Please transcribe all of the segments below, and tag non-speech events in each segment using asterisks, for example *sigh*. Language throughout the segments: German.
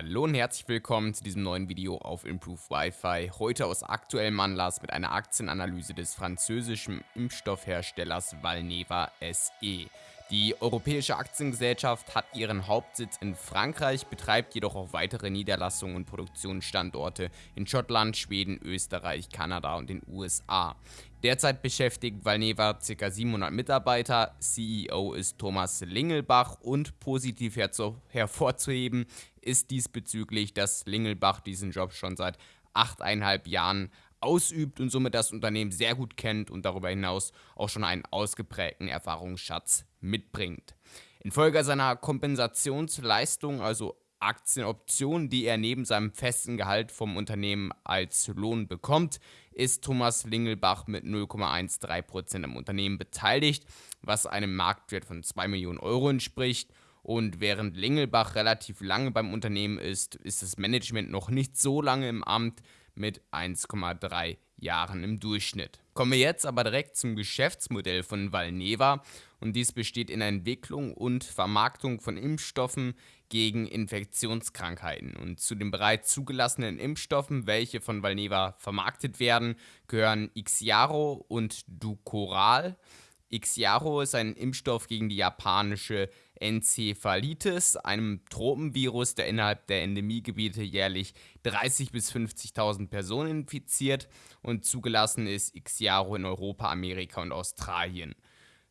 Hallo und herzlich willkommen zu diesem neuen Video auf Improve Wi-Fi. Heute aus aktuellem Anlass mit einer Aktienanalyse des französischen Impfstoffherstellers Valneva SE. Die Europäische Aktiengesellschaft hat ihren Hauptsitz in Frankreich, betreibt jedoch auch weitere Niederlassungen und Produktionsstandorte in Schottland, Schweden, Österreich, Kanada und den USA. Derzeit beschäftigt Valneva ca. 700 Mitarbeiter, CEO ist Thomas Lingelbach und positiv hervorzuheben ist diesbezüglich, dass Lingelbach diesen Job schon seit achteinhalb Jahren ausübt und somit das Unternehmen sehr gut kennt und darüber hinaus auch schon einen ausgeprägten Erfahrungsschatz mitbringt. Infolge seiner Kompensationsleistung, also Aktienoptionen, die er neben seinem festen Gehalt vom Unternehmen als Lohn bekommt, ist Thomas Lingelbach mit 0,13% am Unternehmen beteiligt, was einem Marktwert von 2 Millionen Euro entspricht. Und während Lingelbach relativ lange beim Unternehmen ist, ist das Management noch nicht so lange im Amt mit 1,3 Jahren im Durchschnitt. Kommen wir jetzt aber direkt zum Geschäftsmodell von Valneva und dies besteht in der Entwicklung und Vermarktung von Impfstoffen gegen Infektionskrankheiten. Und zu den bereits zugelassenen Impfstoffen, welche von Valneva vermarktet werden, gehören Ixiaro und Ducoral. Ixiaro ist ein Impfstoff gegen die japanische Enzephalitis, einem Tropenvirus, der innerhalb der Endemiegebiete jährlich 30.000 bis 50.000 Personen infiziert und zugelassen ist Ixiaro in Europa, Amerika und Australien.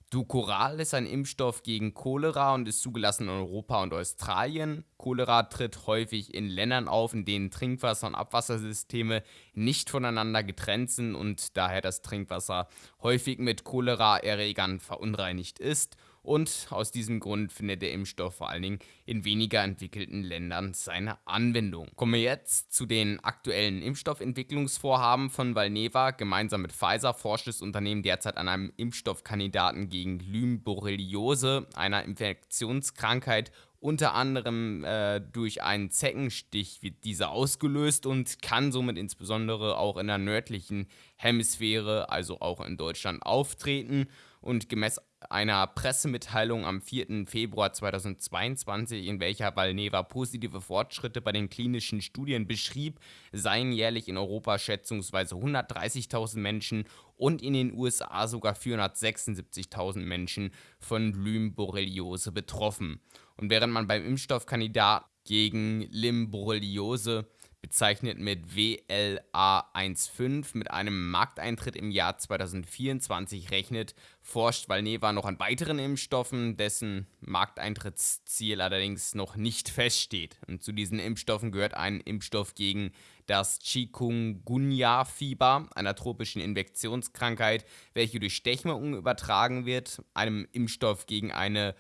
Ducoral ist ein Impfstoff gegen Cholera und ist zugelassen in Europa und Australien. Cholera tritt häufig in Ländern auf, in denen Trinkwasser- und Abwassersysteme nicht voneinander getrennt sind und daher das Trinkwasser häufig mit Choleraerregern verunreinigt ist und aus diesem Grund findet der Impfstoff vor allen Dingen in weniger entwickelten Ländern seine Anwendung. Kommen wir jetzt zu den aktuellen Impfstoffentwicklungsvorhaben von Valneva. Gemeinsam mit Pfizer forscht das Unternehmen derzeit an einem Impfstoffkandidaten gegen Lymbborreliose, einer Infektionskrankheit unter anderem äh, durch einen Zeckenstich wird diese ausgelöst und kann somit insbesondere auch in der nördlichen Hemisphäre, also auch in Deutschland, auftreten. Und gemäß einer Pressemitteilung am 4. Februar 2022, in welcher Valneva positive Fortschritte bei den klinischen Studien beschrieb, seien jährlich in Europa schätzungsweise 130.000 Menschen und in den USA sogar 476.000 Menschen von Lyme-Borreliose betroffen. Und während man beim Impfstoffkandidat gegen Lyme-Borreliose bezeichnet mit WLA15 mit einem Markteintritt im Jahr 2024 rechnet, forscht Valneva noch an weiteren Impfstoffen, dessen Markteintrittsziel allerdings noch nicht feststeht. Und zu diesen Impfstoffen gehört ein Impfstoff gegen das Chikungunya-Fieber, einer tropischen Infektionskrankheit, welche durch Stechmücken übertragen wird, einem Impfstoff gegen eine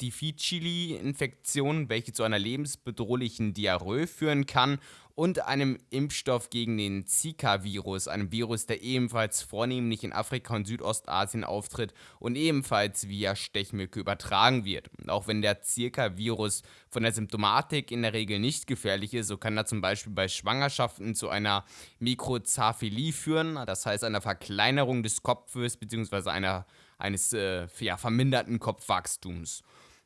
difficili Infektion, welche zu einer lebensbedrohlichen Diarrhoe führen kann und einem Impfstoff gegen den Zika-Virus, einem Virus, der ebenfalls vornehmlich in Afrika und Südostasien auftritt und ebenfalls via Stechmücke übertragen wird. Und auch wenn der Zika-Virus von der Symptomatik in der Regel nicht gefährlich ist, so kann er zum Beispiel bei Schwangerschaften zu einer Mikrozaphilie führen, das heißt einer Verkleinerung des Kopfes bzw. einer eines äh, ja, verminderten Kopfwachstums.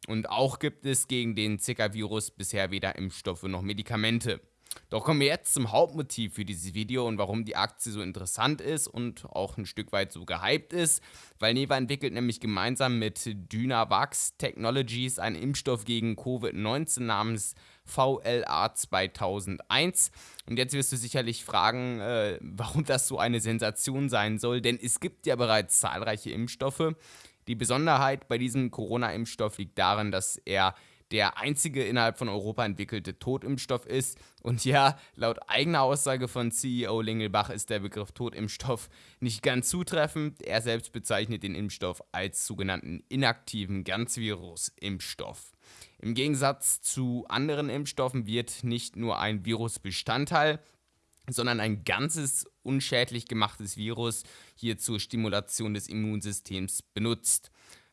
Und auch gibt es gegen den Zika-Virus bisher weder Impfstoffe noch Medikamente. Doch kommen wir jetzt zum Hauptmotiv für dieses Video und warum die Aktie so interessant ist und auch ein Stück weit so gehypt ist. Weil Neva entwickelt nämlich gemeinsam mit Dynavax Technologies einen Impfstoff gegen Covid-19 namens VLA 2001. Und jetzt wirst du sicherlich fragen, äh, warum das so eine Sensation sein soll, denn es gibt ja bereits zahlreiche Impfstoffe. Die Besonderheit bei diesem Corona-Impfstoff liegt darin, dass er der einzige innerhalb von Europa entwickelte Totimpfstoff ist. Und ja, laut eigener Aussage von CEO Lingelbach ist der Begriff Totimpfstoff nicht ganz zutreffend. Er selbst bezeichnet den Impfstoff als sogenannten inaktiven Ganzvirus-Impfstoff. Im Gegensatz zu anderen Impfstoffen wird nicht nur ein Virusbestandteil, sondern ein ganzes unschädlich gemachtes Virus hier zur Stimulation des Immunsystems benutzt.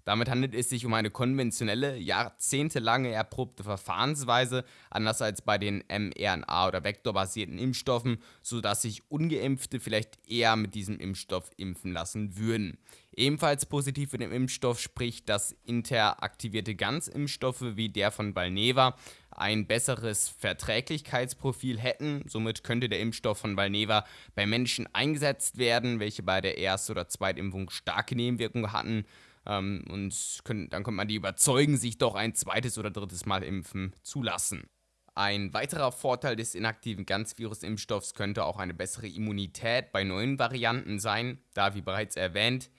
Damit handelt es sich um eine konventionelle, jahrzehntelange erprobte Verfahrensweise, anders als bei den mRNA- oder vektorbasierten Impfstoffen, sodass sich ungeimpfte vielleicht eher mit diesem Impfstoff impfen lassen würden. Ebenfalls positiv für den Impfstoff spricht, dass interaktivierte Ganzimpfstoffe wie der von Valneva ein besseres Verträglichkeitsprofil hätten. Somit könnte der Impfstoff von Valneva bei Menschen eingesetzt werden, welche bei der Erst- oder Zweitimpfung starke Nebenwirkungen hatten. Ähm, und können, dann könnte man die überzeugen, sich doch ein zweites oder drittes Mal impfen zu lassen. Ein weiterer Vorteil des inaktiven Ganzvirus-Impfstoffs könnte auch eine bessere Immunität bei neuen Varianten sein, da, wie bereits erwähnt,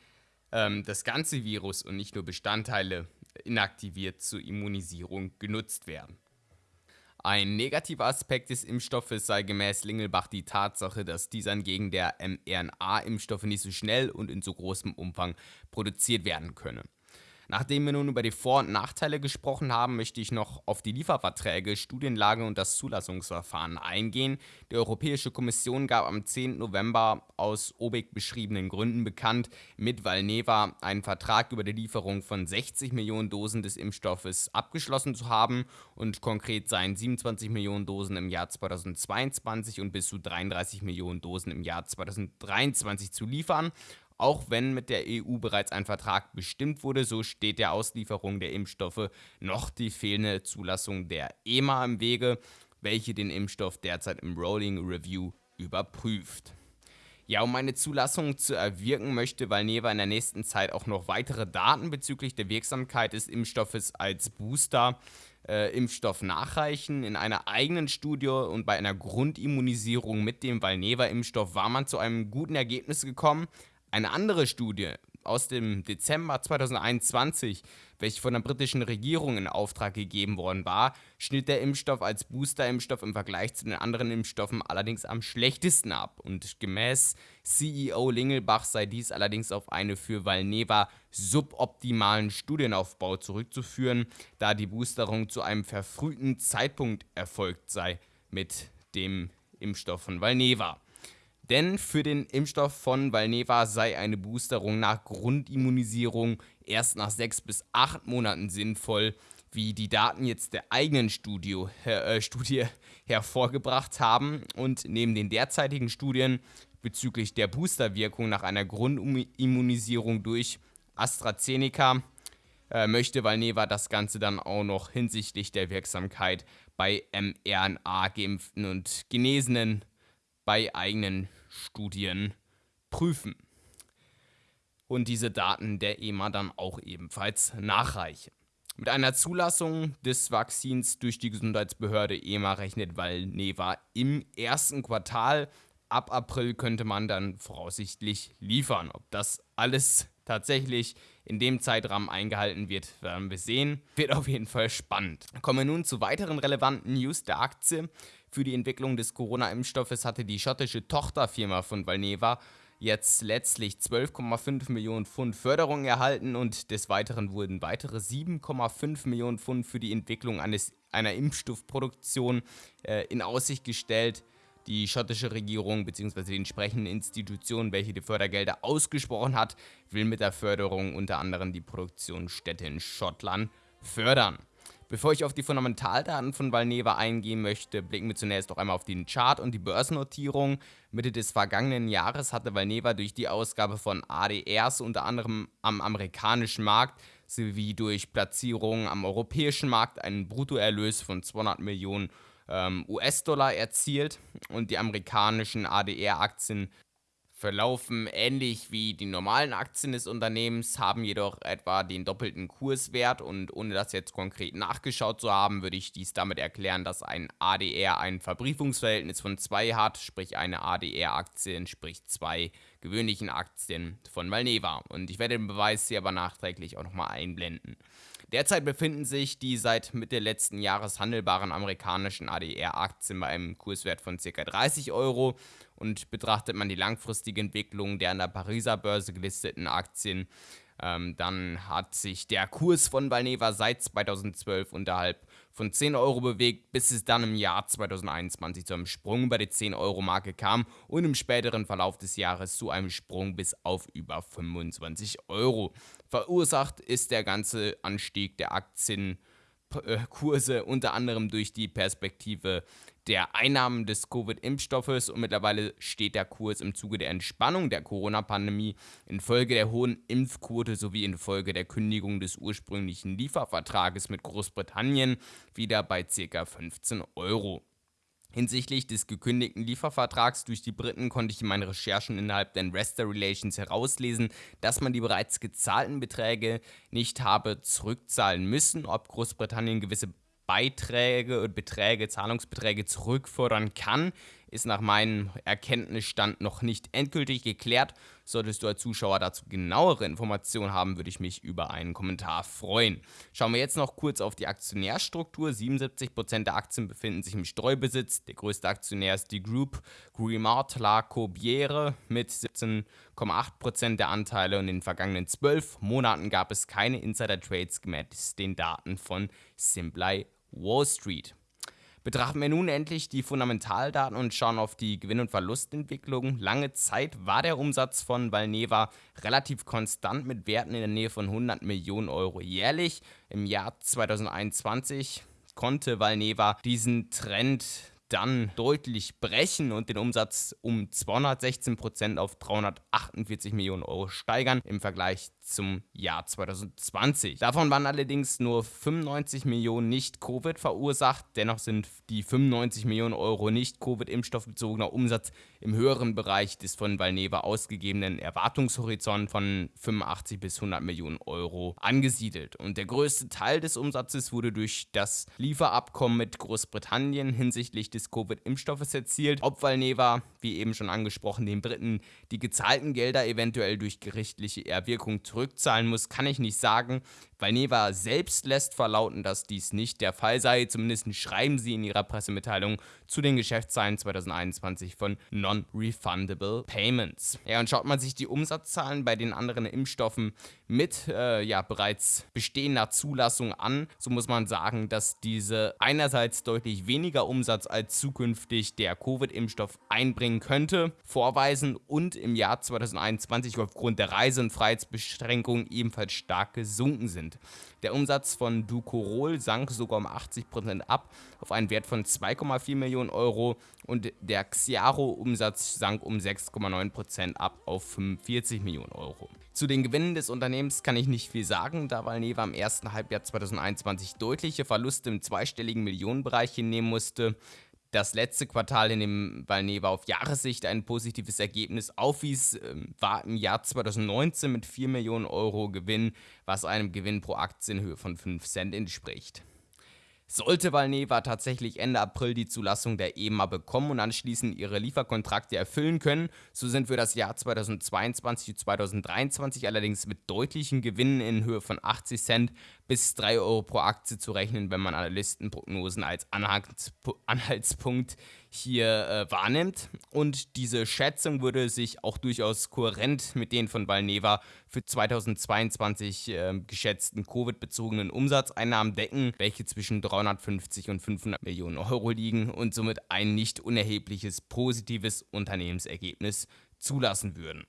ähm, das ganze Virus und nicht nur Bestandteile inaktiviert zur Immunisierung genutzt werden. Ein negativer Aspekt des Impfstoffes sei gemäß Lingelbach die Tatsache, dass dieser hingegen der mRNA-Impfstoffe nicht so schnell und in so großem Umfang produziert werden könne. Nachdem wir nun über die Vor- und Nachteile gesprochen haben, möchte ich noch auf die Lieferverträge, Studienlage und das Zulassungsverfahren eingehen. Die Europäische Kommission gab am 10. November aus obig beschriebenen Gründen bekannt, mit Valneva einen Vertrag über die Lieferung von 60 Millionen Dosen des Impfstoffes abgeschlossen zu haben und konkret seien 27 Millionen Dosen im Jahr 2022 und bis zu 33 Millionen Dosen im Jahr 2023 zu liefern. Auch wenn mit der EU bereits ein Vertrag bestimmt wurde, so steht der Auslieferung der Impfstoffe noch die fehlende Zulassung der EMA im Wege, welche den Impfstoff derzeit im Rolling Review überprüft. Ja, um eine Zulassung zu erwirken, möchte Valneva in der nächsten Zeit auch noch weitere Daten bezüglich der Wirksamkeit des Impfstoffes als Booster äh, Impfstoff nachreichen. In einer eigenen Studie und bei einer Grundimmunisierung mit dem Valneva-Impfstoff war man zu einem guten Ergebnis gekommen. Eine andere Studie aus dem Dezember 2021, welche von der britischen Regierung in Auftrag gegeben worden war, schnitt der Impfstoff als Boosterimpfstoff im Vergleich zu den anderen Impfstoffen allerdings am schlechtesten ab. Und gemäß CEO Lingelbach sei dies allerdings auf eine für Valneva suboptimalen Studienaufbau zurückzuführen, da die Boosterung zu einem verfrühten Zeitpunkt erfolgt sei mit dem Impfstoff von Valneva. Denn für den Impfstoff von Valneva sei eine Boosterung nach Grundimmunisierung erst nach sechs bis acht Monaten sinnvoll, wie die Daten jetzt der eigenen Studio, äh, Studie *laughs* hervorgebracht haben. Und neben den derzeitigen Studien bezüglich der Boosterwirkung nach einer Grundimmunisierung durch AstraZeneca äh, möchte Valneva das Ganze dann auch noch hinsichtlich der Wirksamkeit bei mRNA-Geimpften und Genesenen bei eigenen Studien prüfen. Und diese Daten der EMA dann auch ebenfalls nachreichen. Mit einer Zulassung des Vakzins durch die Gesundheitsbehörde EMA rechnet Valneva im ersten Quartal. Ab April könnte man dann voraussichtlich liefern. Ob das alles tatsächlich in dem Zeitrahmen eingehalten wird, werden wir sehen. Wird auf jeden Fall spannend. Kommen wir nun zu weiteren relevanten News der Aktie. Für die Entwicklung des Corona-Impfstoffes hatte die schottische Tochterfirma von Valneva jetzt letztlich 12,5 Millionen Pfund Förderung erhalten und des Weiteren wurden weitere 7,5 Millionen Pfund für die Entwicklung eines, einer Impfstoffproduktion äh, in Aussicht gestellt. Die schottische Regierung bzw. die entsprechenden Institutionen, welche die Fördergelder ausgesprochen hat, will mit der Förderung unter anderem die Produktionsstätte in Schottland fördern. Bevor ich auf die Fundamentaldaten von Valneva eingehen möchte, blicken wir zunächst noch einmal auf den Chart und die Börsennotierung. Mitte des vergangenen Jahres hatte Valneva durch die Ausgabe von ADRs unter anderem am amerikanischen Markt sowie durch Platzierungen am europäischen Markt einen Bruttoerlös von 200 Millionen ähm, US-Dollar erzielt und die amerikanischen ADR-Aktien verlaufen ähnlich wie die normalen Aktien des Unternehmens, haben jedoch etwa den doppelten Kurswert und ohne das jetzt konkret nachgeschaut zu haben, würde ich dies damit erklären, dass ein ADR ein Verbriefungsverhältnis von 2 hat, sprich eine ADR-Aktie entspricht zwei gewöhnlichen Aktien von Valneva. Und ich werde den Beweis hier aber nachträglich auch nochmal einblenden. Derzeit befinden sich die seit Mitte letzten Jahres handelbaren amerikanischen ADR-Aktien bei einem Kurswert von ca. 30 Euro und betrachtet man die langfristige Entwicklung der an der Pariser Börse gelisteten Aktien, Ähm, dann hat sich der Kurs von Valneva seit 2012 unterhalb von 10 Euro bewegt, bis es dann im Jahr 2021 zu einem Sprung über die 10 Euro Marke kam und im späteren Verlauf des Jahres zu einem Sprung bis auf über 25 Euro. Verursacht ist der ganze Anstieg der Aktien Kurse unter anderem durch die Perspektive der Einnahmen des Covid-Impfstoffes und mittlerweile steht der Kurs im Zuge der Entspannung der Corona-Pandemie infolge der hohen Impfquote sowie infolge der Kündigung des ursprünglichen Liefervertrages mit Großbritannien wieder bei ca. 15 Euro. Hinsichtlich des gekündigten Liefervertrags durch die Briten konnte ich in meinen Recherchen innerhalb der Investor Relations herauslesen, dass man die bereits gezahlten Beträge nicht habe zurückzahlen müssen, ob Großbritannien gewisse Beiträge und Beträge, Zahlungsbeträge zurückfordern kann, ist nach meinem Erkenntnisstand noch nicht endgültig geklärt. Solltest du als Zuschauer dazu genauere Informationen haben, würde ich mich über einen Kommentar freuen. Schauen wir jetzt noch kurz auf die Aktionärstruktur. 77% der Aktien befinden sich im Streubesitz. Der größte Aktionär ist die Group Grimard La Corbière mit 17,8% der Anteile und in den vergangenen 12 Monaten gab es keine Insider-Trades gemäß den Daten von Simply Wall Street. Betrachten wir nun endlich die Fundamentaldaten und schauen auf die Gewinn- und Verlustentwicklung. Lange Zeit war der Umsatz von Valneva relativ konstant mit Werten in der Nähe von 100 Millionen Euro jährlich. Im Jahr 2021 konnte Valneva diesen Trend dann deutlich brechen und den Umsatz um 216% auf 348 Millionen Euro steigern im Vergleich zum Jahr 2020. Davon waren allerdings nur 95 Millionen nicht Covid verursacht. Dennoch sind die 95 Millionen Euro nicht Covid-Impfstoffbezogener Umsatz im höheren Bereich des von Valneva ausgegebenen Erwartungshorizont von 85 bis 100 Millionen Euro angesiedelt. Und der größte Teil des Umsatzes wurde durch das Lieferabkommen mit Großbritannien hinsichtlich des Covid-Impfstoffes erzielt. Ob Valneva, wie eben schon angesprochen, den Briten die gezahlten Gelder eventuell durch gerichtliche Erwirkung zurück zurückzahlen muss, kann ich nicht sagen. Valneva selbst lässt verlauten, dass dies nicht der Fall sei. Zumindest schreiben sie in ihrer Pressemitteilung zu den Geschäftszahlen 2021 von Non-Refundable Payments. Ja, und schaut man sich die Umsatzzahlen bei den anderen Impfstoffen mit äh, ja, bereits bestehender Zulassung an, so muss man sagen, dass diese einerseits deutlich weniger Umsatz als zukünftig der Covid-Impfstoff einbringen könnte, vorweisen und im Jahr 2021 aufgrund der Reise- und Freiheitsbeschränkungen ebenfalls stark gesunken sind. Der Umsatz von Ducorol sank sogar um 80% ab auf einen Wert von 2,4 Millionen Euro und der Xiaro-Umsatz sank um 6,9% ab auf 45 Millionen Euro. Zu den Gewinnen des Unternehmens kann ich nicht viel sagen, da Valneva im ersten Halbjahr 2021 deutliche Verluste im zweistelligen Millionenbereich hinnehmen musste das letzte Quartal, in dem Valneva auf Jahressicht ein positives Ergebnis aufwies, ähm, war im Jahr 2019 mit 4 Millionen Euro Gewinn, was einem Gewinn pro Aktie in Höhe von 5 Cent entspricht. Sollte Valneva tatsächlich Ende April die Zulassung der EMA bekommen und anschließend ihre Lieferkontrakte erfüllen können, so sind für das Jahr 2022 und 2023 allerdings mit deutlichen Gewinnen in Höhe von 80 Cent bis 3 Euro pro Aktie zu rechnen, wenn man Analystenprognosen als Anhaltspunkt hier äh, wahrnimmt. Und diese Schätzung würde sich auch durchaus kohärent mit den von Valneva für 2022 äh, geschätzten Covid-bezogenen Umsatzeinnahmen decken, welche zwischen 350 und 500 Millionen Euro liegen und somit ein nicht unerhebliches positives Unternehmensergebnis zulassen würden.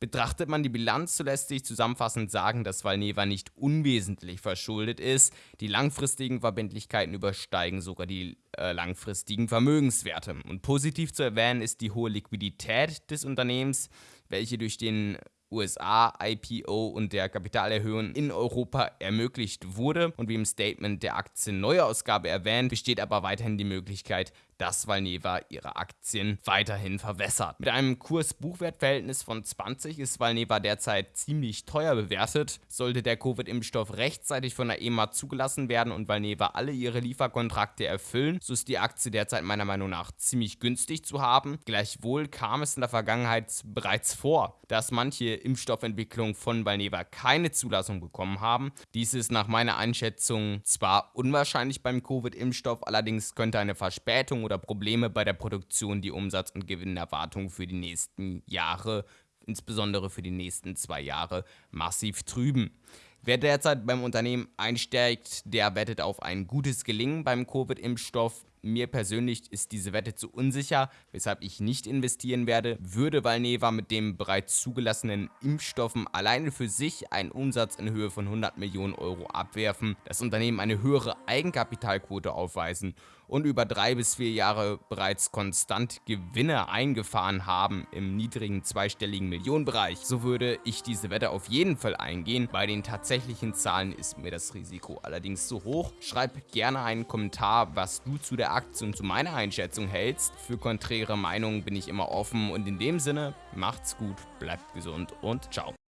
Betrachtet man die Bilanz, so lässt sich zusammenfassend sagen, dass Valneva nicht unwesentlich verschuldet ist. Die langfristigen Verbindlichkeiten übersteigen sogar die äh, langfristigen Vermögenswerte. Und positiv zu erwähnen ist die hohe Liquidität des Unternehmens, welche durch den USA, IPO und der Kapitalerhöhung in Europa ermöglicht wurde. Und wie im Statement der Aktienneuausgabe erwähnt, besteht aber weiterhin die Möglichkeit, dass Valneva ihre Aktien weiterhin verwässert. Mit einem Kurs-Buchwert-Verhältnis von 20 ist Valneva derzeit ziemlich teuer bewertet. Sollte der Covid-Impfstoff rechtzeitig von der EMA zugelassen werden und Valneva alle ihre Lieferkontrakte erfüllen, so ist die Aktie derzeit meiner Meinung nach ziemlich günstig zu haben. Gleichwohl kam es in der Vergangenheit bereits vor, dass manche Impfstoffentwicklungen von Valneva keine Zulassung bekommen haben. Dies ist nach meiner Einschätzung zwar unwahrscheinlich beim Covid-Impfstoff, allerdings könnte eine Verspätung oder Probleme bei der Produktion die Umsatz- und Gewinnerwartungen für die nächsten Jahre insbesondere für die nächsten zwei Jahre, massiv trüben. Wer derzeit beim Unternehmen einsteigt, der wettet auf ein gutes Gelingen beim Covid-Impfstoff. Mir persönlich ist diese Wette zu unsicher, weshalb ich nicht investieren werde. Würde Valneva mit den bereits zugelassenen Impfstoffen alleine für sich einen Umsatz in Höhe von 100 Millionen Euro abwerfen, das Unternehmen eine höhere Eigenkapitalquote aufweisen und über drei bis vier Jahre bereits konstant Gewinne eingefahren haben im niedrigen zweistelligen Millionenbereich, so würde ich diese Wette auf jeden Fall eingehen. Bei den tatsächlichen Zahlen ist mir das Risiko allerdings zu hoch. Schreib gerne einen Kommentar, was du zu der Aktie und zu meiner Einschätzung hältst. Für konträre Meinungen bin ich immer offen und in dem Sinne, macht's gut, bleibt gesund und ciao.